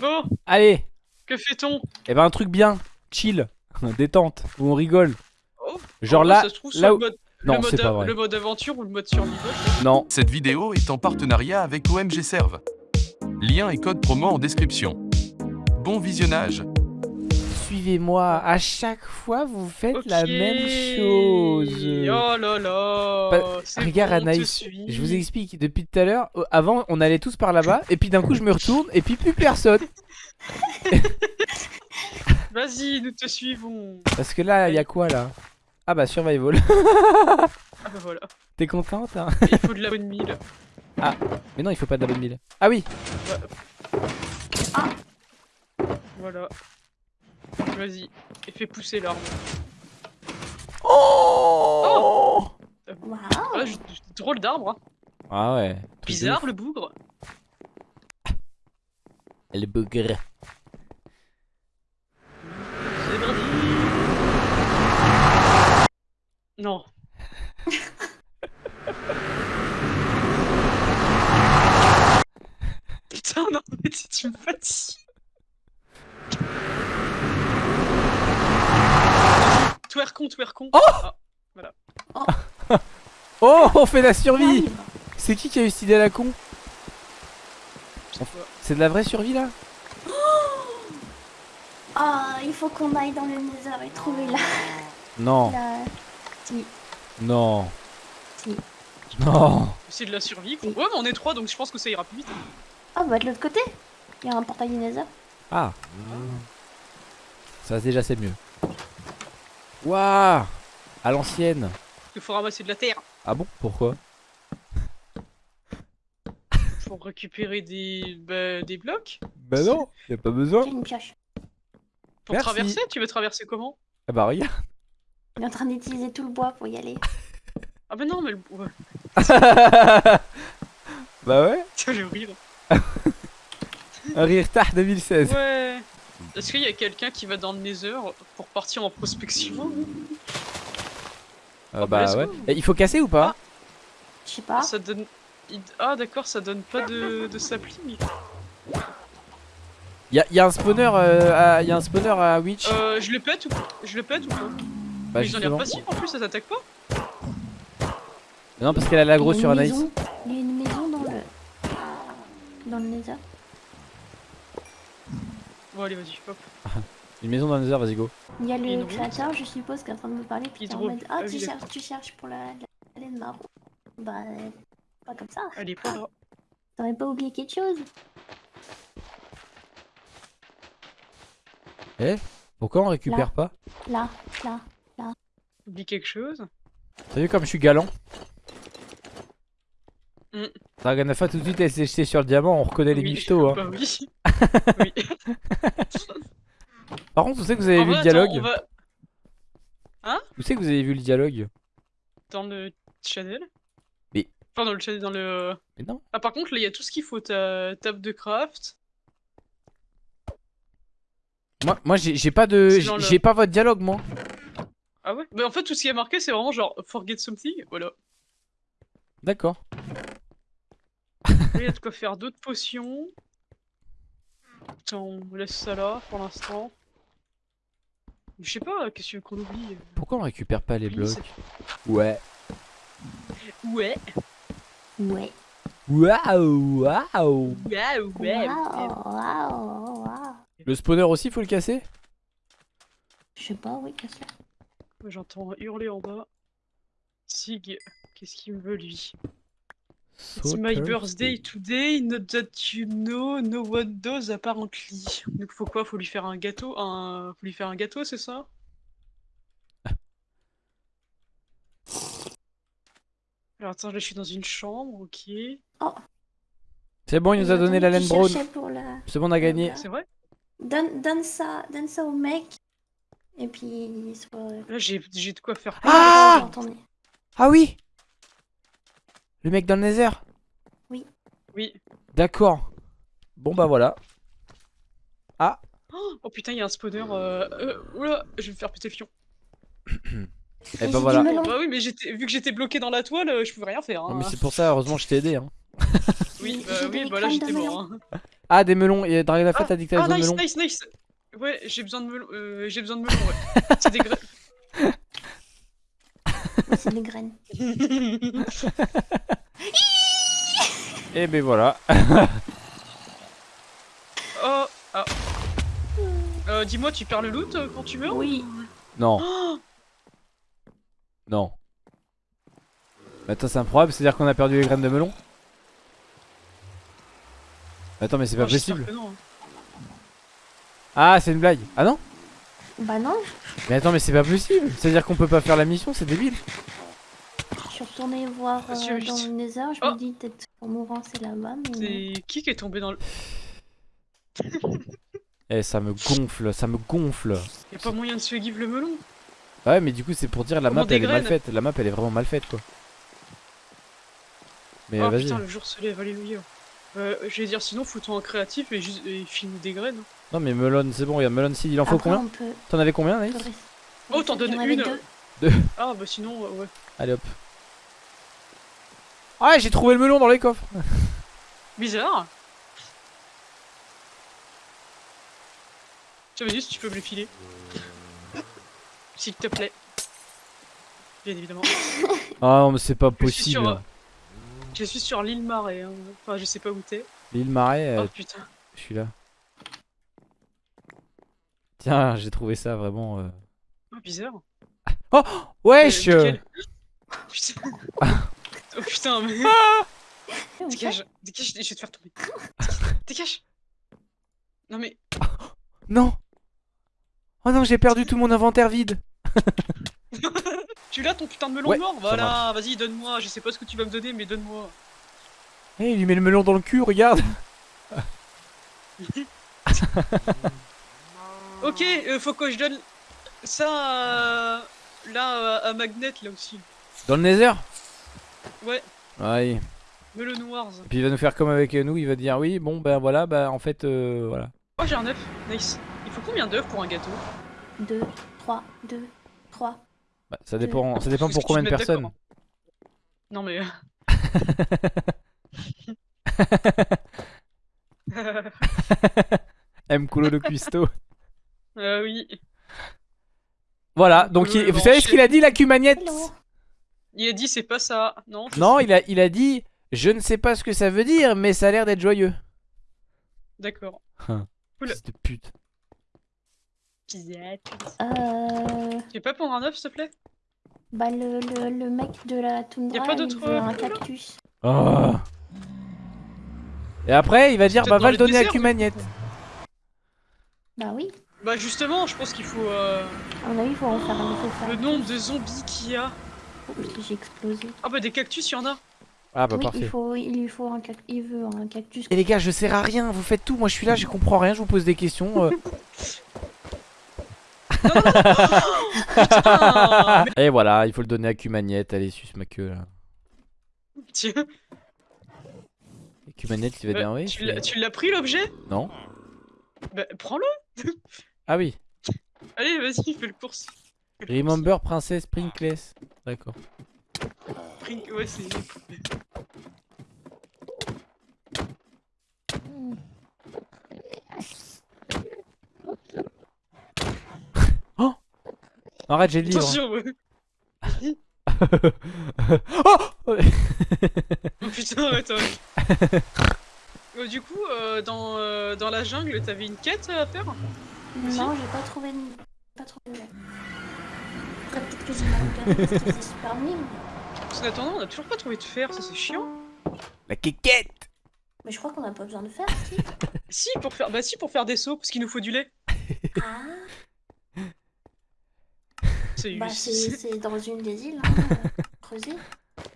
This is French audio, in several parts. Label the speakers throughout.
Speaker 1: Bon,
Speaker 2: Allez
Speaker 1: que fait-on?
Speaker 2: Eh ben un truc bien, chill, détente, où on rigole.
Speaker 1: Oh,
Speaker 2: Genre
Speaker 1: en
Speaker 2: là,
Speaker 1: vrai, ça se trouve, soit
Speaker 2: là
Speaker 1: le
Speaker 2: où...
Speaker 1: mode,
Speaker 2: Non,
Speaker 1: le,
Speaker 2: c'est
Speaker 1: mode,
Speaker 2: pas vrai.
Speaker 1: le mode aventure ou le mode survival.
Speaker 2: Non.
Speaker 3: Cette vidéo est en partenariat avec OMG Serve. Lien et code promo en description. Bon visionnage.
Speaker 2: Suivez-moi, à chaque fois vous faites la même chose.
Speaker 1: Oh là là.
Speaker 2: Bah, regarde,
Speaker 1: bon,
Speaker 2: Anaïs. Je vous explique, depuis tout à l'heure, euh, avant on allait tous par là-bas, et puis d'un coup je me retourne, et puis plus personne.
Speaker 1: Vas-y, nous te suivons.
Speaker 2: Parce que là, il y a quoi là? Ah bah survival.
Speaker 1: Ah bah voilà.
Speaker 2: T'es contente hein?
Speaker 1: Il faut de la bonne mille.
Speaker 2: Mais non, il faut pas de la bonne mille. Ah oui
Speaker 1: Voilà. Vas-y. Et fais pousser l'arbre.
Speaker 2: Oh,
Speaker 1: j- j- drôle d'arbre. hein.
Speaker 2: Ah ouais.
Speaker 1: Bizarre le bougre.
Speaker 2: Le bougre.
Speaker 1: Non. Putain, non, mais tu me fatigues. Twerkon, twerkon. Oh
Speaker 2: Oh, on fait la survie. C'est qui qui a eu cette idée à la con. C'est de la vraie survie là
Speaker 4: Ah, il faut qu'on aille dans le Nether et trouver la...
Speaker 2: Non,
Speaker 4: la... Si,
Speaker 2: non,
Speaker 4: si.
Speaker 2: non.
Speaker 1: C'est de la survie. quoi. Ouais, mais on est trois, donc je pense que ça ira plus vite.
Speaker 4: Ah bah de l'autre côté Il y a un portail du Nether.
Speaker 2: Ah Ça déjà c'est mieux. Waouh À l'ancienne.
Speaker 1: Il faut ramasser de la terre
Speaker 2: Ah bon Pourquoi?
Speaker 1: Pour récupérer des, bah, des blocs?
Speaker 2: Bah non, y a pas besoin.
Speaker 4: J'ai une pioche.
Speaker 1: Pour
Speaker 2: Merci.
Speaker 1: traverser, tu veux traverser comment?
Speaker 2: Ah bah regarde.
Speaker 4: Il est en train d'utiliser tout le bois pour y aller.
Speaker 1: Ah bah non, mais le... ouais.
Speaker 2: bah ouais.
Speaker 1: Tiens, le rire.
Speaker 2: Un rire tard 2016.
Speaker 1: Ouais. Est-ce qu'il y a quelqu'un qui va dans le Nether pour partir en prospection
Speaker 2: Ah
Speaker 1: bah,
Speaker 2: bah ouais. Et il faut casser ou pas
Speaker 4: Je sais pas.
Speaker 1: Ça donne. Ah d'accord, ça donne pas de, de sapling.
Speaker 2: y a, y a un spawner euh, à... y a un spawner à Witch
Speaker 1: Euh, je le pète ou Je le pète ou pas
Speaker 2: Bah
Speaker 1: Mais ils ont l'air
Speaker 2: justement.
Speaker 1: passifs en plus, ça t'attaque pas
Speaker 2: Non parce qu'elle a
Speaker 4: a
Speaker 2: sur Anaïs.
Speaker 4: Il y a une maison dans le... Dans le Nether.
Speaker 1: Bon allez, vas-y, hop.
Speaker 2: Une maison dans le désert, vas-y go.
Speaker 4: Il y a le créateur, je suppose, qui est en train de me parler. Puis qui est en mode Ah,
Speaker 1: ah
Speaker 4: tu cherches, tu cherches pour la, la laine marron. Bah, pas comme ça.
Speaker 1: Elle est pas là.
Speaker 4: T'aurais pas oublié quelque chose?
Speaker 2: Pourquoi on récupère pas?
Speaker 4: Là, là.
Speaker 1: Oublie quelque chose
Speaker 2: T'as vu comme je suis galant?
Speaker 1: Mm.
Speaker 2: Draganafa tout de suite elle s'est jetée sur le diamant, on reconnaît les
Speaker 1: Oui,
Speaker 2: michtos hein.
Speaker 1: Bah oui. oui.
Speaker 2: Par contre, vous savez que vous avez
Speaker 1: En
Speaker 2: vu
Speaker 1: vrai,
Speaker 2: le dialogue
Speaker 1: attends, va
Speaker 2: Vous savez que vous avez vu le dialogue
Speaker 1: dans le channel.
Speaker 2: Mais-
Speaker 1: Enfin, dans le channel, dans le.
Speaker 2: Mais non.
Speaker 1: Ah, par contre, là, il y a tout ce qu'il faut. Ta table de craft.
Speaker 2: Moi, moi j'ai pas de.
Speaker 1: Le-
Speaker 2: J'ai pas votre dialogue moi.
Speaker 1: Ah ouais? Mais en fait, tout ce qui est marqué, c'est vraiment genre forget something. Voilà.
Speaker 2: D'accord.
Speaker 1: Il y a de quoi faire d'autres potions? Attends, on laisse ça là pour l'instant. Je sais pas, qu'est-ce qu'on oublie?
Speaker 2: Pourquoi on récupère pas les blocs? Ouais.
Speaker 1: Ouais.
Speaker 4: Ouais.
Speaker 2: Waouh Waouh.
Speaker 4: Waouh, waouh, waouh.
Speaker 2: Le spawner aussi faut le casser?
Speaker 4: Je sais pas, oui, qu'est-ce que
Speaker 1: Ouais, J'entends hurler en bas. Sig, qu'est-ce qu'il me veut lui? It's my birthday today, not that you know, no one does apparently. Donc faut quoi? Faut lui faire un gâteau un... Faut lui faire un gâteau, c'est ça? Alors attends, là je suis dans une chambre, ok.
Speaker 2: C'est bon, il nous a donné la laine
Speaker 4: la...
Speaker 2: C'est bon, on a gagné.
Speaker 1: C'est vrai?
Speaker 4: Donne, donne ça, donne ça au mec. Et puis.
Speaker 1: Là j'ai j'ai de quoi faire.
Speaker 2: Ah
Speaker 4: Attendez.
Speaker 2: Ah oui Le mec dans le nether
Speaker 1: Oui.
Speaker 2: D'accord. Bon bah voilà.
Speaker 1: Oh putain, il y a un spawner. Euh... euh, oula, je vais me faire péter le fion.
Speaker 2: Et
Speaker 4: Vas-y,
Speaker 2: bah voilà.
Speaker 4: dis-me-le.
Speaker 1: Bah oui, mais vu que j'étais bloqué dans la toile, euh, je pouvais rien faire.
Speaker 2: Non,
Speaker 1: Hein.
Speaker 2: mais c'est pour ça, heureusement je t'ai aidé. Hein.
Speaker 1: Oui,
Speaker 4: J'ai-
Speaker 1: bah
Speaker 4: j'ai
Speaker 1: oui, bah là j'étais mort. hein.
Speaker 2: Ah, des melons. Et Dragon la Fête a dit que t'avais
Speaker 1: Ah,
Speaker 2: besoin de
Speaker 1: nice,
Speaker 2: melons.
Speaker 1: nice, nice. Ouais, j'ai besoin de melon. Euh, j'ai besoin de melon, ouais. C'est des.
Speaker 4: C'est des graines.
Speaker 2: Et ben voilà.
Speaker 1: oh, ah. Euh, dis-moi, tu perds le loot euh, quand tu meurs
Speaker 4: Oui.
Speaker 2: Non,
Speaker 1: Oh,
Speaker 2: non. Mais Attends, c'est improbable, c'est-à-dire qu'on a perdu les graines de melon? Attends, mais c'est pas
Speaker 1: oh,
Speaker 2: possible.
Speaker 1: que non, hein.
Speaker 2: Ah, c'est une blague. Ah non?
Speaker 4: Bah non,
Speaker 2: Mais attends, mais c'est pas possible. C'est-à-dire qu'on peut pas faire la mission, c'est débile.
Speaker 4: je suis retournée voir euh,
Speaker 1: Monsieur,
Speaker 4: dans le Nether, je
Speaker 1: Oh.
Speaker 4: me dis peut-être qu'en mourant c'est là-bas, mais.
Speaker 1: C'est qui qui est tombé dans le.
Speaker 2: Eh, ça me gonfle, ça me gonfle.
Speaker 1: Y'a pas moyen de se give le melon
Speaker 2: Ah ouais, mais du coup, c'est pour dire la
Speaker 1: Comment
Speaker 2: map elle est mal faite. La map elle est vraiment mal faite quoi. Mais
Speaker 1: Oh
Speaker 2: vas-y.
Speaker 1: putain, le jour se lève, alléluia. Euh, je vais dire, sinon, foutons en créatif et, juste, et filme des graines. hein.
Speaker 2: Non, mais melon, c'est bon, il y a melon seed. Il en faut
Speaker 4: Après,
Speaker 2: combien
Speaker 4: peut...
Speaker 2: T'en avais combien,
Speaker 4: peut
Speaker 1: Oh, t'en donnes une.
Speaker 4: deux.
Speaker 1: Ah, bah sinon, euh, ouais.
Speaker 2: Allez hop. Ah, j'ai trouvé le melon dans les coffres.
Speaker 1: Bizarre. J'avais dit si tu peux me le filer. S'il te plaît. Bien évidemment.
Speaker 2: Ah non, mais c'est pas
Speaker 1: Je suis sur,
Speaker 2: possible.
Speaker 1: Je suis sur l'île Marais. hein. Enfin, je sais pas où t'es.
Speaker 2: L'île Marais, euh,
Speaker 1: Oh putain.
Speaker 2: je suis là. Tiens, j'ai trouvé ça vraiment. euh,
Speaker 1: Oh, bizarre.
Speaker 2: Wesh
Speaker 1: Euh,
Speaker 2: euh,
Speaker 1: nickel. Putain. oh putain, mais.
Speaker 4: Ok.
Speaker 1: Dégage, dégage, je vais te faire tomber. Dégage. Non mais.
Speaker 2: Non Oh non, j'ai perdu tout mon inventaire vide.
Speaker 1: Tu l'as ton putain de melon
Speaker 2: Ouais,
Speaker 1: mort Voilà, vas-y, donne-moi. Je sais pas ce que tu vas me donner, mais donne-moi.
Speaker 2: Eh, il lui met le melon dans le cul, regarde.
Speaker 1: Ok, euh, faut que je donne ça à... là à, Magnet là aussi.
Speaker 2: Dans le nether
Speaker 1: Ouais,
Speaker 2: Ouais.
Speaker 1: Melon Wars.
Speaker 2: Et puis il va nous faire comme avec nous, il va dire oui, bon ben voilà, bah en fait, euh, voilà.
Speaker 1: Oh, j'ai un œuf. Nice. Il faut combien d'œufs pour un gâteau?
Speaker 4: Deux, trois, deux, trois.
Speaker 2: Bah, ça dépend, ça dépend pour combien de personnes.
Speaker 1: Non mais. euh,
Speaker 2: M. Coulo de Cuisto.
Speaker 1: euh, oui.
Speaker 2: Voilà, donc il-
Speaker 1: Euh,
Speaker 2: vous savez ce qu'il a dit la cumagnette?
Speaker 1: Il a dit c'est pas ça. Non.
Speaker 2: Non, il a, il a dit je ne sais pas ce que ça veut dire, mais ça a l'air d'être joyeux.
Speaker 1: D'accord.
Speaker 2: Hein.
Speaker 1: Oula.
Speaker 2: Fils de pute.
Speaker 1: Pizette.
Speaker 4: Euh,
Speaker 1: Tu veux pas prendre un œuf s'il te plaît?
Speaker 4: bah le, le, le mec de la toundra,
Speaker 1: Y a pas
Speaker 4: il
Speaker 1: d'autre,
Speaker 4: veut un cactus.
Speaker 2: Oh. Et après, il va dire bah va
Speaker 1: le
Speaker 2: donner à Cumagnette.
Speaker 4: Bah oui,
Speaker 1: Bah justement, je pense qu'il faut euh,
Speaker 4: avis, il faut en faire un effet
Speaker 1: le nombre de zombies qu'il y a.
Speaker 4: J'ai explosé.
Speaker 1: Ah bah des cactus, il y en a.
Speaker 2: Ah bah
Speaker 4: oui,
Speaker 2: parfait.
Speaker 4: il, faut, il lui faut un cactus. Il veut un cactus.
Speaker 2: Et les gars, je sers à rien, vous faites tout, moi je suis là, je comprends rien, je vous pose des questions. euh.
Speaker 1: Putain
Speaker 2: Et voilà, il faut le donner à Cumagnette, allez, suce ma queue là.
Speaker 1: Tiens,
Speaker 2: Et Cumagnette, il va
Speaker 1: euh,
Speaker 2: dire oui.
Speaker 1: tu l'as- pris l'objet?
Speaker 2: Non
Speaker 1: Bah prends-le
Speaker 2: Ah oui.
Speaker 1: Allez, vas-y, fais le course.
Speaker 2: Remember Princess Prinkless. D'accord.
Speaker 1: Ouais, c'est...
Speaker 2: Arrête, j'ai le livre.
Speaker 1: Attention, ouais.
Speaker 2: oh
Speaker 1: Oh putain, attends. Euh, du coup, euh, dans, euh, dans la jungle, t'avais une quête à faire?
Speaker 4: Non, j'ai pas trouvé. de- Pas trouvé. Après, peut-être que j'ai mal regardé parce que c'est super nul.
Speaker 1: Parce qu'en attendant, on a toujours pas trouvé de fer, ça c'est chiant.
Speaker 2: La quéquette
Speaker 4: Mais je crois qu'on a pas besoin de faire. si.
Speaker 1: Si, pour faire, bah si, pour faire des seaux, parce qu'il nous faut du lait.
Speaker 4: Ah,
Speaker 1: C'est
Speaker 4: bah
Speaker 1: c'est-
Speaker 4: dans une des îles, hein, euh, creusées.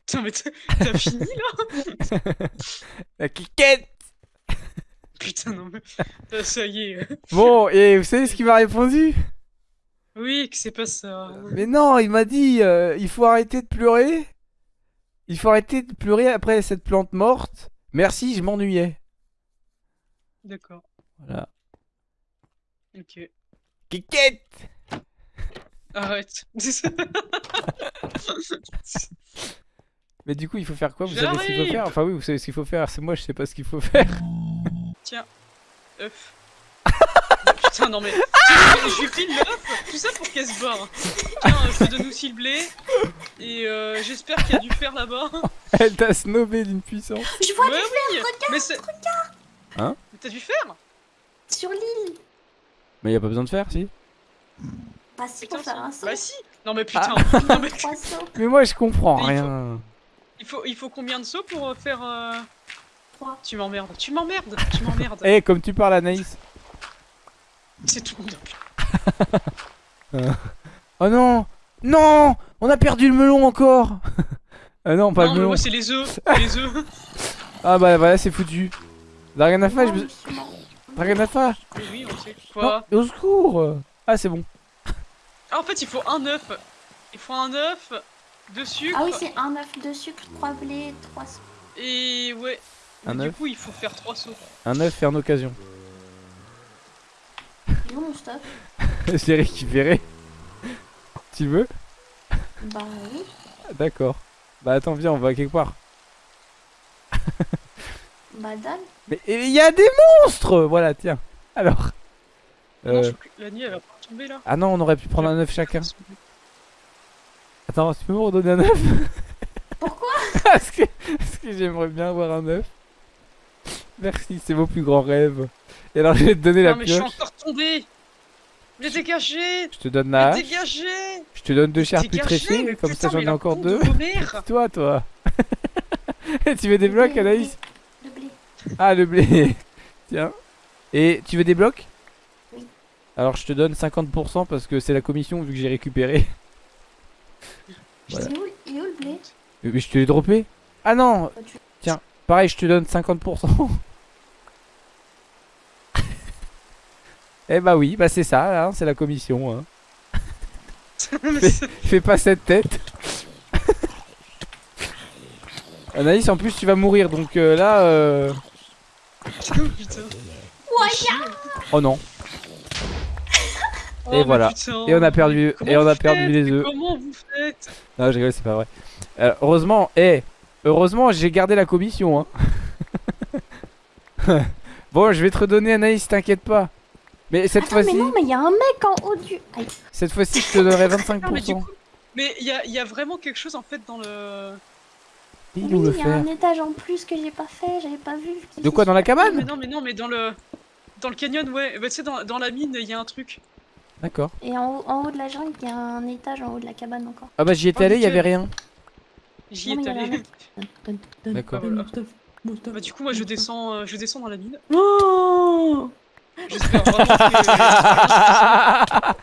Speaker 1: Putain, mais t'as fini là
Speaker 2: La quéquette
Speaker 1: Putain, non mais. Ah, ça y est.
Speaker 2: Bon, et vous savez ce qu'il m'a répondu?
Speaker 1: Oui, que c'est pas ça.
Speaker 2: Mais non, il m'a dit euh, il faut arrêter de pleurer. Il faut arrêter de pleurer après cette plante morte. Merci, je m'ennuyais.
Speaker 1: D'accord.
Speaker 2: Voilà.
Speaker 1: Ok.
Speaker 2: Quéquette
Speaker 1: Arrête.
Speaker 2: Mais du coup, il faut faire quoi? Vous savez ce qu'il faut faire? Enfin oui, vous savez ce qu'il faut faire. C'est moi, je sais pas ce qu'il faut faire.
Speaker 1: œuf. Oh, putain, non mais. Je lui l'œuf, tout ça pour qu'elle se barre. Tiens, je te donne aussi le blé. Et euh, j'espère qu'il y a du fer là-bas.
Speaker 2: Elle t'a snobé d'une puissance.
Speaker 4: Je vois
Speaker 1: Ouais, oui. Mais c'est.
Speaker 2: Hein?
Speaker 1: Mais T'as du fer?
Speaker 4: Sur l'île.
Speaker 2: Mais y a pas besoin de faire, si?
Speaker 4: Bah si,
Speaker 1: Putain,
Speaker 4: pour faire un saut.
Speaker 1: Bah si. Non mais putain.
Speaker 2: Ah.
Speaker 1: Non, mais
Speaker 4: Trois sauts.
Speaker 2: Mais moi je comprends
Speaker 1: Mais il faut-
Speaker 2: rien.
Speaker 1: il faut, il faut combien de sauts pour euh, faire. euh,
Speaker 4: Trois.
Speaker 1: Tu m'emmerdes. Tu m'emmerdes. Tu m'emmerdes.
Speaker 2: Eh, comme tu parles, Anaïs.
Speaker 1: C'est tout. Non,
Speaker 2: Oh non Non On a perdu le melon encore Ah non, pas
Speaker 1: non
Speaker 2: le
Speaker 1: mais
Speaker 2: melon.
Speaker 1: moi c'est les œufs. Les œufs.
Speaker 2: Ah bah voilà, c'est foutu. Draganafa, je
Speaker 4: Non,
Speaker 2: me...
Speaker 4: je mort.
Speaker 2: Draganafa
Speaker 1: Oui, oui, on sait.
Speaker 2: Non,
Speaker 1: Quoi?
Speaker 2: au secours Ah, c'est bon.
Speaker 1: Ah, en fait, il faut un œuf. Il faut un œuf, deux sucres.
Speaker 4: Ah oui, c'est un œuf de sucre, trois blés, trois sauts.
Speaker 1: Et ouais.
Speaker 2: Un
Speaker 1: Mais du
Speaker 2: œuf
Speaker 1: coup, il faut faire trois sauts.
Speaker 2: Un œuf fait en occasion.
Speaker 4: Il est où mon stuff
Speaker 2: J'ai récupéré. tu veux?
Speaker 4: Bah oui.
Speaker 2: D'accord. Bah attends, viens, on va quelque part.
Speaker 4: Bah dalle.
Speaker 2: Mais il y a des monstres Voilà, tiens. Alors.
Speaker 1: Non, je
Speaker 2: Euh...
Speaker 1: crois que la nuit, elle va pas tomber là.
Speaker 2: Ah non, on aurait pu prendre un œuf chacun. Attends, tu peux me redonner un œuf?
Speaker 4: Pourquoi?
Speaker 2: Parce que, parce que j'aimerais bien avoir un œuf. Merci, c'est mon plus grand rêve. Et alors, je vais te donner la
Speaker 1: Non, mais je suis
Speaker 2: pioche.
Speaker 1: encore tombé. Mais dégagez
Speaker 2: Je te donne la
Speaker 1: Mais
Speaker 2: hache.
Speaker 1: dégagez
Speaker 2: Je te donne deux chars plus
Speaker 1: Dégagez,
Speaker 2: tressés.
Speaker 1: mais
Speaker 2: Comme
Speaker 1: putain,
Speaker 2: ça, j'en ai encore deux.
Speaker 1: de vos mères.
Speaker 2: Toi, toi. tu veux des blocs, Anaïs?
Speaker 4: Le blé.
Speaker 2: Ah, le blé. Tiens. Et tu veux des blocs? Alors, je te donne 50% parce que c'est la commission vu que j'ai récupéré. Voilà.
Speaker 4: Est où, il est où le blé?
Speaker 2: Mais je te l'ai droppé? Ah non
Speaker 4: Bah, tu-
Speaker 2: Pareil, je te donne 50%. eh bah oui, bah c'est ça, hein, c'est la commission. Hein. Fais, pas cette tête. Anaïs, en plus tu vas mourir, donc euh, là... euh,
Speaker 1: Putain.
Speaker 2: Oh non.
Speaker 1: Oh,
Speaker 2: Et voilà.
Speaker 1: putain.
Speaker 2: Et on a perdu, et on a perdu
Speaker 1: faites
Speaker 2: les œufs.
Speaker 1: Comment vous faites
Speaker 2: Non, je rigole, c'est pas vrai. Euh, heureusement, eh, heureusement, j'ai gardé la commission. Hein. bon, je vais te redonner Anaïs, t'inquiète pas. Mais cette
Speaker 4: Attends, mais
Speaker 2: fois-ci,
Speaker 4: non, mais il y a un mec en haut du. Aïe.
Speaker 2: cette fois-ci, je te donnerai
Speaker 1: Non, mais du
Speaker 2: 25%.
Speaker 1: coup. Mais il y a, il y a vraiment quelque chose en fait dans le.
Speaker 2: Il
Speaker 4: Oui, y a
Speaker 2: faire
Speaker 4: un étage en plus que j'ai pas fait, j'avais pas vu.
Speaker 2: De quoi, dans la
Speaker 1: Non, mais
Speaker 2: cabane
Speaker 1: non, mais non, mais dans le. Dans le canyon, ouais. Bah, tu sais, dans, dans la mine, il y a un truc.
Speaker 2: D'accord.
Speaker 4: Et en haut, en haut de la jungle, il y a un étage en haut de la cabane encore.
Speaker 2: Ah bah j'y étais
Speaker 1: Oh,
Speaker 2: allé, il y
Speaker 1: nickel.
Speaker 2: avait rien.
Speaker 1: J'y
Speaker 4: un
Speaker 1: allé.
Speaker 2: D'accord.
Speaker 1: Bah, du coup, moi, je descends, euh, je descends dans la mine.
Speaker 4: Oh
Speaker 1: J'espère vraiment que.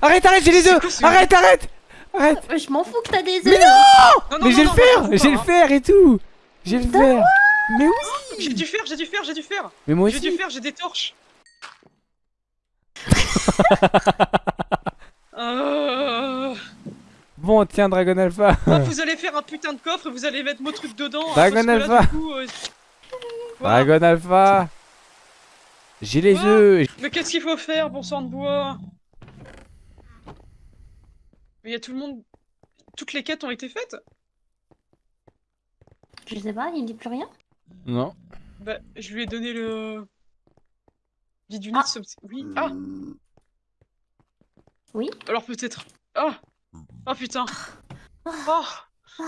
Speaker 2: arrête, arrête, j'ai les œufs Arrête, arrête Arrête
Speaker 4: Euh, Je m'en fous que t'as des œufs
Speaker 2: Mais
Speaker 1: Non, non,
Speaker 2: Mais j'ai le fer J'ai le fer et tout J'ai le fer Mais oui.
Speaker 1: J'ai du fer, j'ai du fer, j'ai du fer.
Speaker 2: Mais moi
Speaker 1: J'ai du
Speaker 2: aussi
Speaker 1: fer, j'ai des torches. Euh...
Speaker 2: Bon, tiens, Dragon Alpha
Speaker 1: ah, vous allez faire un putain de coffre et vous allez mettre mon truc dedans. hein,
Speaker 2: Dragon
Speaker 1: là,
Speaker 2: Alpha.
Speaker 1: du coup, euh,
Speaker 2: Dragon Alpha J'ai les œufs
Speaker 1: Mais qu'est-ce qu'il faut faire, bon sang de bois? Mais il y a tout le monde. Toutes les quêtes ont été faites?
Speaker 4: Je sais pas, il dit plus rien?
Speaker 2: Non.
Speaker 1: Bah, je lui ai donné le. Bidunit,
Speaker 4: Ah.
Speaker 1: Oui. Ah
Speaker 4: Oui.
Speaker 1: Alors peut-être. Ah Ah putain Oh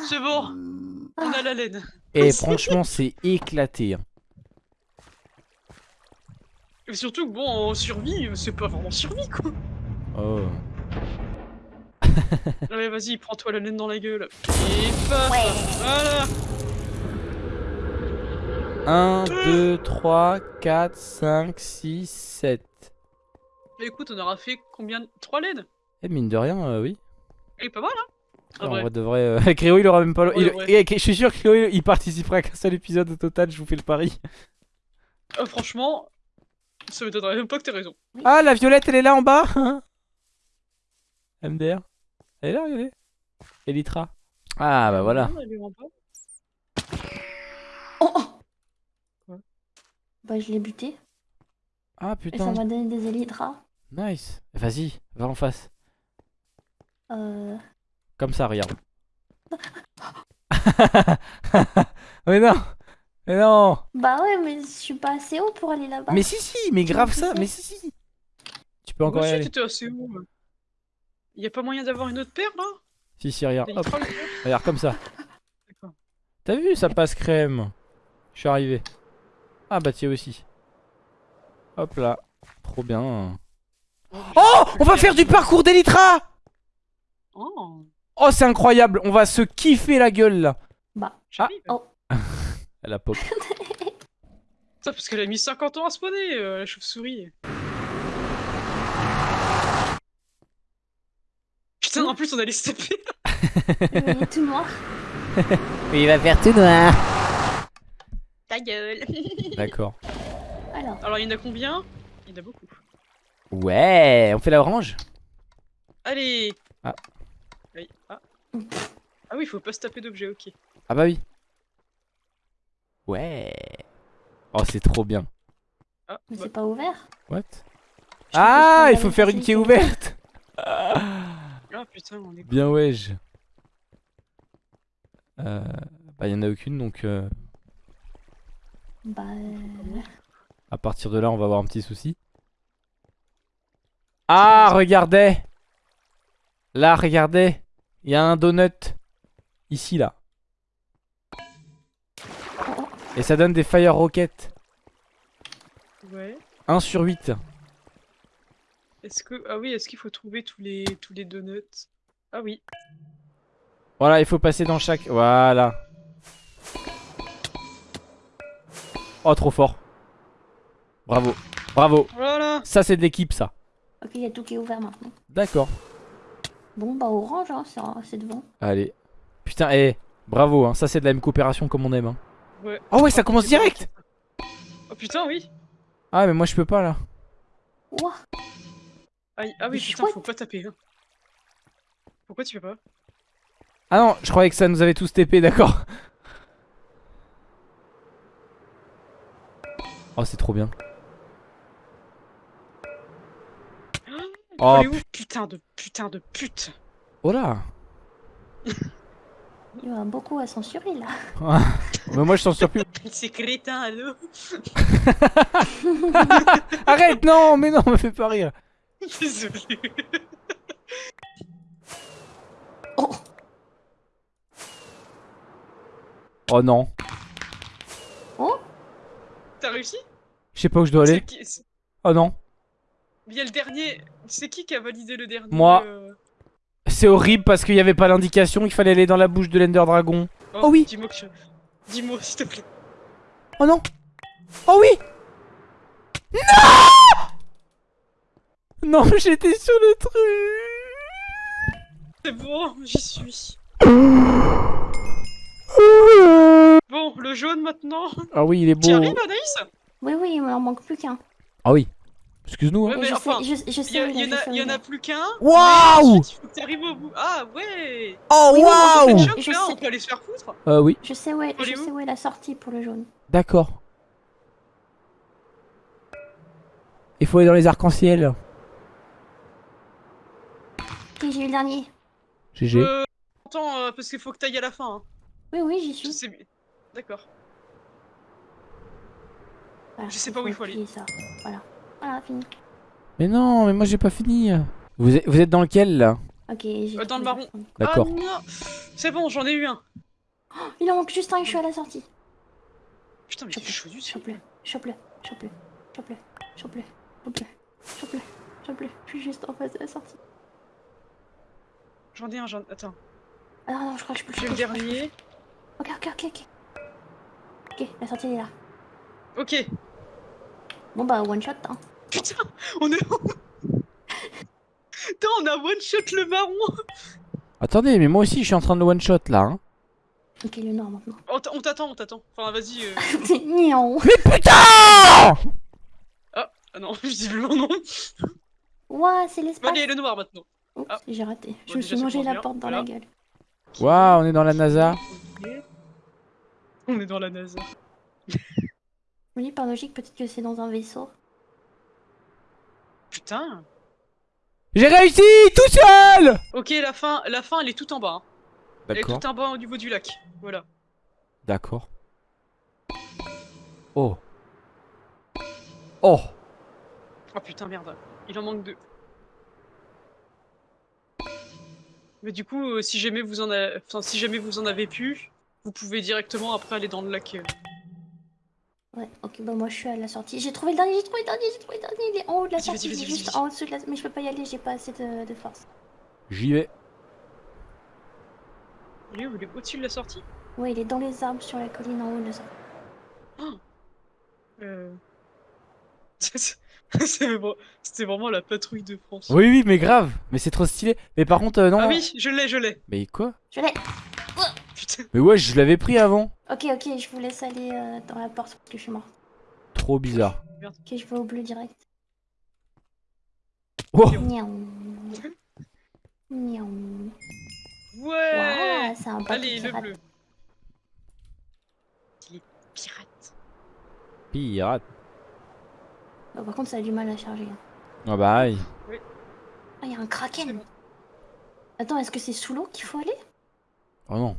Speaker 1: C'est bon On a la laine.
Speaker 2: Et franchement, c'est éclaté. hein.
Speaker 1: Et surtout que bon, en survie, c'est pas vraiment survie quoi
Speaker 2: Oh.
Speaker 1: Allez, vas-y, prends-toi la laine dans la gueule. Et paf
Speaker 4: Ouais.
Speaker 1: Voilà
Speaker 2: 1, 2, 3, 4, 5, 6, 7.
Speaker 1: Mais écoute, on aura fait combien de... Trois laines
Speaker 2: Eh, mine de rien, euh, oui.
Speaker 1: Et pas mal, hein Ah,
Speaker 2: En
Speaker 1: vrai.
Speaker 2: vrai de vrai. euh, Créo, il aura même pas. il-
Speaker 1: ouais.
Speaker 2: et- Je suis sûr que Créo, il participera qu'un seul épisode au total, je vous fais le pari.
Speaker 1: Ah, franchement, ça m'étonnerait même pas que t'aies raison.
Speaker 2: Ah, la violette, elle est là en bas hein MDR Elle est là, regardez. Elytra. Ah, bah voilà.
Speaker 1: Elle est en bas.
Speaker 4: Oh, oh. Bah, je l'ai buté.
Speaker 2: Ah,
Speaker 4: Et ça
Speaker 2: putain.
Speaker 4: m'a donné des élytras.
Speaker 2: Nice. Vas-y, va en face.
Speaker 4: Euh.
Speaker 2: Comme ça, regarde. Mais non Mais non
Speaker 4: Bah ouais, mais je suis pas assez haut pour aller là-bas.
Speaker 2: Mais si, si, mais grave ça, mais si, si. Tu peux
Speaker 1: Moi
Speaker 2: encore y
Speaker 1: aussi,
Speaker 2: aller.
Speaker 1: assez haut. Y a pas moyen d'avoir une autre paire là
Speaker 2: Si, si, regarde. Hop, regarde comme ça.
Speaker 1: D'accord.
Speaker 2: T'as vu, ça passe crème. Je suis arrivé. Ah bah tiens aussi. Hop là. Trop bien. Oh On va faire du parcours d'Elytra
Speaker 1: Oh,
Speaker 2: Oh c'est incroyable, on va se kiffer la gueule là.
Speaker 4: Bah,
Speaker 1: j'arrive.
Speaker 4: oh.
Speaker 2: Elle a pop.
Speaker 1: Ça, parce qu'elle a mis 50 ans à spawner, euh, la chauve-souris. Putain, en plus, on allait se taper.
Speaker 4: il est tout noir.
Speaker 2: il va faire tout noir.
Speaker 1: Ta gueule.
Speaker 2: D'accord.
Speaker 4: Alors,
Speaker 1: Alors, il y en a combien? Il y en a beaucoup.
Speaker 2: Ouais, on fait la orange?
Speaker 1: Allez
Speaker 2: Ah.
Speaker 1: Oui. Ah. ah oui, faut pas se taper d'objets, ok.
Speaker 2: Ah bah oui. Ouais. Oh c'est trop bien.
Speaker 1: Ah,
Speaker 4: mais
Speaker 1: bah,
Speaker 4: c'est pas ouvert.
Speaker 2: What?
Speaker 4: Je
Speaker 2: Ah, il faut faire une qui est ouverte.
Speaker 1: ah putain, on est
Speaker 2: Bien wesh. Euh, bah y en a aucune donc euh,
Speaker 4: Bah, euh,
Speaker 2: à partir de là on va avoir un petit souci. Ah regardez. Là regardez. Il y a un donut. Ici là. Et ça donne des fire rockets.
Speaker 1: Ouais.
Speaker 2: 1 sur 8
Speaker 1: Est-ce que. Ah oui, est-ce qu'il faut trouver tous les tous les donuts? Ah oui.
Speaker 2: Voilà il faut passer dans chaque Voilà Oh trop fort Bravo Bravo
Speaker 1: Voilà
Speaker 2: Ça c'est de l'équipe ça
Speaker 4: ok, il y a tout qui est ouvert maintenant.
Speaker 2: D'accord
Speaker 4: Bon, bah orange, hein, c'est- c'est devant.
Speaker 2: Allez Putain eh Bravo hein. Ça c'est de la même coopération comme on aime hein.
Speaker 1: Ouais.
Speaker 2: Oh ouais ça commence direct
Speaker 1: Oh putain, oui
Speaker 2: Ah mais moi je peux pas là
Speaker 4: Ouah,
Speaker 1: Aïe, Ah oui,
Speaker 4: Mais
Speaker 1: putain,
Speaker 4: chouette.
Speaker 1: faut pas taper. Hein. Pourquoi tu fais pas?
Speaker 2: Ah non je croyais que ça nous avait tous TP d'accord Oh c'est trop bien. Oh,
Speaker 1: est où Putain de putain de pute.
Speaker 2: Oh là.
Speaker 4: Il y en a beaucoup à censurer là.
Speaker 2: Mais moi je t'en sors plus.
Speaker 1: C'est crétin, allô
Speaker 2: Arrête non mais non me fais pas rire.
Speaker 1: Désolé.
Speaker 2: Oh non
Speaker 1: T'as réussi?
Speaker 2: Je sais pas où je dois aller
Speaker 1: qui
Speaker 2: Oh non
Speaker 1: Il y a le dernier. C'est qui qui a validé le dernier
Speaker 2: Moi.
Speaker 1: euh,
Speaker 2: C'est horrible parce qu'il y avait pas l'indication Il fallait aller dans la bouche de l'Ender Dragon Oh oui.
Speaker 1: Dis-moi que je... Dis-moi s'il te plaît.
Speaker 2: Oh non Oh oui Non Non j'étais sur le truc
Speaker 1: C'est bon, j'y suis. Le jaune maintenant.
Speaker 2: Ah oui il est
Speaker 1: T'y
Speaker 2: beau
Speaker 1: arrives, Anaïs?
Speaker 4: Oui, oui, il m'en manque plus qu'un.
Speaker 2: Ah oui Excuse-nous hein
Speaker 1: Ouais, mais
Speaker 4: je,
Speaker 1: enfin,
Speaker 4: sais, je, je
Speaker 1: Il
Speaker 4: sais
Speaker 1: y,
Speaker 4: il
Speaker 1: en a, y en plus qu'un.
Speaker 2: Waouh
Speaker 1: t'arrives au bout. Ah ouais
Speaker 2: Oh
Speaker 4: Oui,
Speaker 2: waouh
Speaker 1: Choc,
Speaker 4: je
Speaker 1: là,
Speaker 4: sais.
Speaker 1: on peut aller se faire foutre.
Speaker 2: Euh oui
Speaker 4: Je sais où est,
Speaker 1: Elle
Speaker 4: je
Speaker 1: est où
Speaker 4: sais où est la sortie pour le jaune.
Speaker 2: D'accord Il faut aller dans les arcs-en-ciel
Speaker 4: Ok, j'ai eu le dernier.
Speaker 2: GG
Speaker 1: Euh, attends, euh, parce qu'il faut que t'ailles à la fin. Hein.
Speaker 4: Oui, oui, j'y
Speaker 1: Je
Speaker 4: suis.
Speaker 1: D'accord.
Speaker 4: Voilà,
Speaker 1: je sais pas où il faut aller.
Speaker 4: Ça. Voilà. Voilà, fini.
Speaker 2: Mais non mais moi j'ai pas fini Vous êtes, vous êtes dans lequel là?
Speaker 4: Ok, j'ai.
Speaker 1: Euh, dans le marron.
Speaker 2: D'accord
Speaker 1: Ah non C'est bon, j'en ai eu un.
Speaker 4: Il en manque juste un et je suis à la sortie.
Speaker 1: Putain, mais il fait chaud du.
Speaker 4: Chope-le, chope-le, chope-le, chope-le, chope-le, chope-le, chope-le, chope-le. Je suis juste en face de la sortie.
Speaker 1: J'en ai un, j'en... Attends.
Speaker 4: Ah non, non, je crois que je peux
Speaker 1: J'ai le
Speaker 4: je que je
Speaker 1: dernier.
Speaker 4: Ok, ok, ok, ok. Ok, la sortie est là.
Speaker 1: Ok.
Speaker 4: Bon bah, one shot, hein.
Speaker 1: Putain, on est... Putain, on a one shot le marron
Speaker 2: Attendez mais moi aussi je suis en train de le one shot là hein.
Speaker 4: Ok, le nord maintenant.
Speaker 1: On t'attend, on t'attend. Enfin, vas-y. euh,
Speaker 4: niant.
Speaker 2: Putain
Speaker 1: Ah non, visiblement non.
Speaker 4: Ouah, c'est
Speaker 1: Bon,
Speaker 4: l'espace.
Speaker 1: allez, le noir maintenant.
Speaker 4: Oups,
Speaker 1: Ah.
Speaker 4: j'ai raté. Je
Speaker 1: Bon,
Speaker 4: me suis mangé la
Speaker 1: bien.
Speaker 4: porte dans
Speaker 1: Voilà.
Speaker 4: la gueule.
Speaker 2: Waouh on est dans la NASA.
Speaker 1: On est dans la NASA.
Speaker 4: Oui, par logique, peut-être que c'est dans un vaisseau.
Speaker 1: Putain.
Speaker 2: J'ai réussi tout seul
Speaker 1: Ok, la fin, la fin, elle est tout en bas. hein. Elle est tout en bas au niveau du lac. Voilà.
Speaker 2: D'accord Oh. Oh.
Speaker 1: Oh putain, merde. Il en manque deux. Mais du coup, euh, si jamais vous en avez, enfin, si jamais vous en avez pu, vous pouvez directement après aller dans le lac. euh.
Speaker 4: Ouais, ok, bah moi je suis à la sortie. J'ai trouvé le dernier, j'ai trouvé le dernier, j'ai trouvé le dernier. Il est en haut de la sortie, il est juste en dessous de la... Mais je peux pas y aller, j'ai pas assez de, de force.
Speaker 2: J'y vais.
Speaker 1: Il est où? Il est au-dessus de la sortie?
Speaker 4: Ouais, il est dans les arbres sur la colline en haut de la sortie.
Speaker 1: Euh... c'est vra- C'était vraiment la patrouille de France.
Speaker 2: Oui, oui, mais grave. Mais c'est trop stylé. Mais par contre, euh, non.
Speaker 1: Ah oui, je l'ai, je l'ai.
Speaker 2: Mais quoi?
Speaker 4: Je l'ai
Speaker 1: Putain.
Speaker 2: Mais ouais, je l'avais pris avant.
Speaker 4: Ok, ok, je vous laisse aller euh, dans la porte parce que je suis mort.
Speaker 2: Trop bizarre.
Speaker 4: Ok, je vais au bleu direct.
Speaker 2: Oh
Speaker 4: Miaou. Miaou.
Speaker 1: Ouais
Speaker 4: c'est un
Speaker 1: Allez, le bleu. Il est pirate.
Speaker 2: Pirate.
Speaker 4: Bah, par contre, ça a du mal à charger. hein.
Speaker 2: Ah bah aïe.
Speaker 4: Ah, il y a un kraken Attends, est-ce que c'est sous l'eau qu'il faut aller?
Speaker 2: Oh non.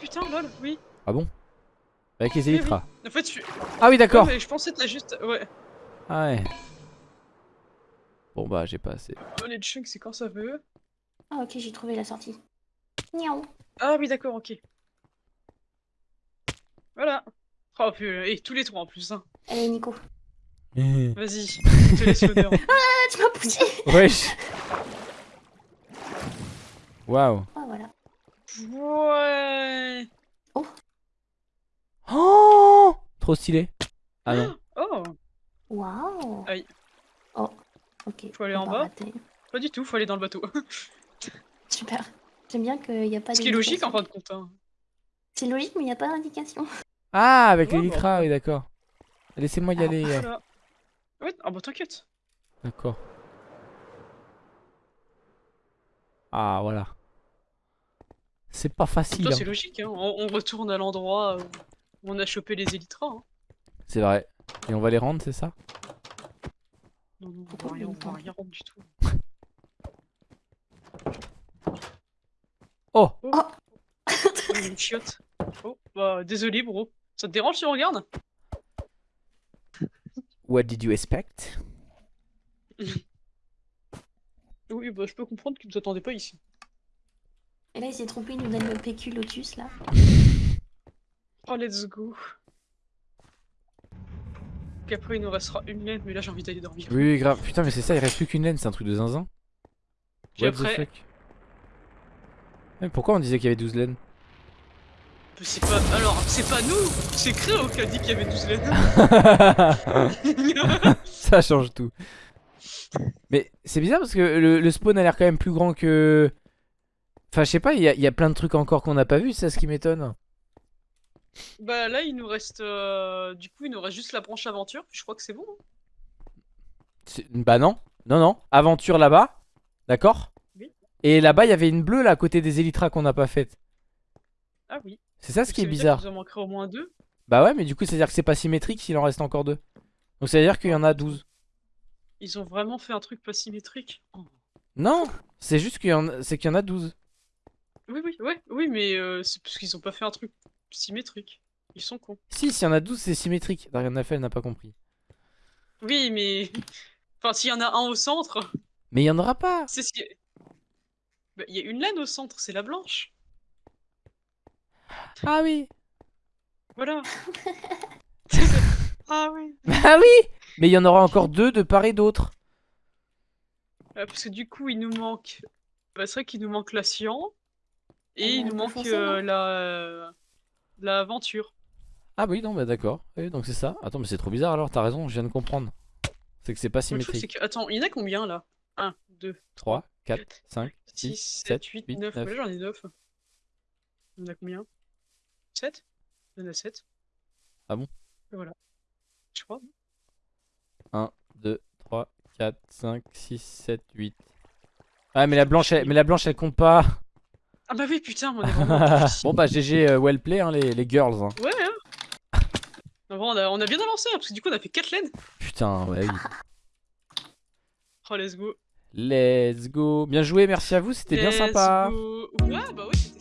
Speaker 1: Putain, lol, oui.
Speaker 2: Avec les
Speaker 1: Oui, oui.
Speaker 2: élytras.
Speaker 1: En fait, je...
Speaker 2: Ah oui, d'accord.
Speaker 1: Ouais, je pensais que juste... Ouais.
Speaker 2: Ah ouais. Bon bah j'ai pas assez.
Speaker 1: Oh, les chunks, c'est quand ça veut.
Speaker 4: Ah, ok, j'ai trouvé la sortie. Miaou.
Speaker 1: Ah oui, d'accord, ok. Voilà. Oh putain, et tous les trois en plus, hein.
Speaker 4: Allez, Nico.
Speaker 1: Vas-y, je te laisse l'honneur.
Speaker 4: Ah, tu m'as poussé
Speaker 2: Wesh. Waouh.
Speaker 1: Ouais.
Speaker 2: Oh Trop stylé. Ah non.
Speaker 1: Oh,
Speaker 4: Waouh
Speaker 1: Aïe.
Speaker 4: Oh, ok.
Speaker 1: Faut aller
Speaker 4: on
Speaker 1: en bas
Speaker 4: rater.
Speaker 1: pas du tout, faut aller dans le bateau.
Speaker 4: Super. J'aime bien qu'il n'y a pas
Speaker 1: Ce qui est logique en fin de compte. Hein.
Speaker 4: C'est logique, mais il n'y a pas d'indication.
Speaker 2: Ah avec
Speaker 1: Ouais, bah.
Speaker 2: l'élytra, oui d'accord. Laissez-moi y
Speaker 4: Ah.
Speaker 2: aller.
Speaker 1: Voilà. Ouais, ah bah t'inquiète.
Speaker 2: D'accord. Ah voilà. C'est pas facile.
Speaker 1: Toi,
Speaker 2: hein.
Speaker 1: c'est logique, hein. On, on retourne à l'endroit où on a chopé les élytras. Hein.
Speaker 2: C'est vrai. Et on va les rendre, c'est ça?
Speaker 1: Non, non, on va rien,
Speaker 4: on
Speaker 1: va rien rendre du tout.
Speaker 2: Oh
Speaker 1: Oh, il y a une chiotte. Oh, bah désolé, bro. Ça te dérange si on regarde?
Speaker 2: What did you expect?
Speaker 1: Oui, bah je peux comprendre que vous attendez pas ici.
Speaker 4: Et là, il s'est trompé, il nous donne le PQ Lotus, là.
Speaker 1: Oh, let's go. Qu'après, il nous restera une laine, mais là, j'ai envie d'aller dormir.
Speaker 2: Oui, oui, grave. Putain, mais c'est ça, il reste plus qu'une laine, c'est un truc de zinzin.
Speaker 1: Puis
Speaker 2: What the
Speaker 1: après,
Speaker 2: fuck? Mais pourquoi on disait qu'il y avait 12 laines?
Speaker 1: C'est pas. Alors, c'est pas nous C'est Créo qui a dit qu'il y avait 12 laines.
Speaker 2: Ça change tout. Mais c'est bizarre parce que le, le spawn a l'air quand même plus grand que. Enfin, je sais pas, il y, a- il y a plein de trucs encore qu'on n'a pas vu, c'est ça ce qui m'étonne.
Speaker 1: bah là, il nous reste. euh, Du coup, il nous reste juste la branche aventure. Je crois que c'est bon. hein.
Speaker 2: Bah non, non, non. Aventure là-bas, d'accord
Speaker 1: Oui.
Speaker 2: Et là-bas, il y avait une bleue là à côté des élytras qu'on n'a pas faite.
Speaker 1: Ah oui.
Speaker 2: C'est ça ce qui est bizarre.
Speaker 1: en manquerait au moins deux.
Speaker 2: Bah ouais, mais du coup, c'est-à-dire que c'est pas symétrique s'il en reste encore deux. Donc c'est-à-dire qu'il y en a 12.
Speaker 1: Ils ont vraiment fait un truc pas symétrique. Oh.
Speaker 2: Non, c'est juste qu'il y, en a- c'est qu'il y en a 12.
Speaker 1: Oui, oui, ouais, oui, mais euh, c'est parce qu'ils ont pas fait un truc symétrique. Ils sont cons.
Speaker 2: Si, s'il y en a 12, c'est symétrique. Darian Nafel n'a pas compris.
Speaker 1: Oui, mais. Enfin, s'il y en a un au centre,
Speaker 2: Mais il y en aura pas.
Speaker 1: c'est ce qui. Bah, Il y a une laine au centre, c'est la blanche.
Speaker 2: Ah oui.
Speaker 1: Voilà. ah oui.
Speaker 2: Bah oui Mais il y en aura encore deux de part et d'autre.
Speaker 1: Euh, parce que du coup, il nous manque. Bah, c'est vrai qu'il nous manque la cyan. Et
Speaker 4: Ah
Speaker 1: il nous manque euh, la. euh, L'aventure.
Speaker 2: Ah oui, non, bah d'accord. Oui, donc c'est ça. Attends, mais c'est trop bizarre alors, t'as raison, je viens de comprendre. C'est que c'est pas
Speaker 1: truc,
Speaker 2: symétrique.
Speaker 1: que. Attends, il y en a combien là? 1, 2,
Speaker 2: 3, 4, 5,
Speaker 1: 6,
Speaker 2: 6,
Speaker 1: 7,
Speaker 2: 7,
Speaker 1: 8,
Speaker 2: 8,
Speaker 1: 9.
Speaker 2: 9.
Speaker 1: Là, j'en ai 9. Il y en a combien? 7 Il y en a 7.
Speaker 2: Ah bon?
Speaker 1: Et voilà. Je crois.
Speaker 2: 1, 2, 3, 4, 5, 6, 7, 8. Ah, mais la blanche, elle, mais la blanche, elle compte pas.
Speaker 1: Ah bah oui, putain, on est vraiment.
Speaker 2: bon, bah GG, euh, well play, hein, les, les girls. hein.
Speaker 1: Ouais, hein. On, a, on a bien avancé, hein, parce que du coup, on a fait 4 laines.
Speaker 2: Putain, ouais, oui.
Speaker 1: Oh, let's go.
Speaker 2: Let's go. Bien joué, merci à vous, c'était bien sympa.
Speaker 1: go. Ouais, bah ouais, c'était